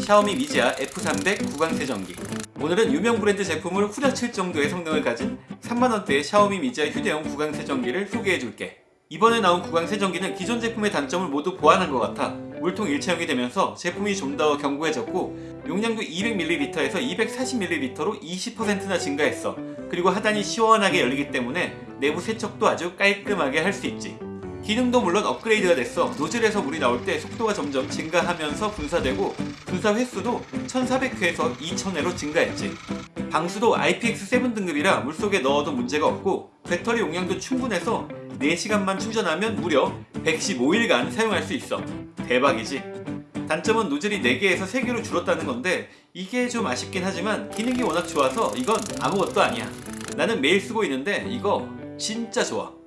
샤오미 미지아 F300 구강 세정기. 오늘은 유명 브랜드 제품을 후려칠 정도의 성능을 가진 3만원대의 샤오미 미지아 휴대용 구강 세정기를 소개해줄게. 이번에 나온 구강 세정기는 기존 제품의 단점을 모두 보완한 것 같아 물통 일체형이 되면서 제품이 좀 더 견고해졌고 용량도 200ml에서 240ml로 20%나 증가했어. 그리고 하단이 시원하게 열리기 때문에 내부 세척도 아주 깔끔하게 할 수 있지 기능도 물론 업그레이드가 됐어. 노즐에서 물이 나올 때 속도가 점점 증가하면서 분사되고 분사 횟수도 1400회에서 2000회로 증가했지. 방수도 IPX7 등급이라 물속에 넣어도 문제가 없고 배터리 용량도 충분해서 4시간만 충전하면 무려 115일간 사용할 수 있어. 대박이지. 단점은 노즐이 4개에서 3개로 줄었다는 건데 이게 좀 아쉽긴 하지만 기능이 워낙 좋아서 이건 아무것도 아니야. 나는 매일 쓰고 있는데 이거 진짜 좋아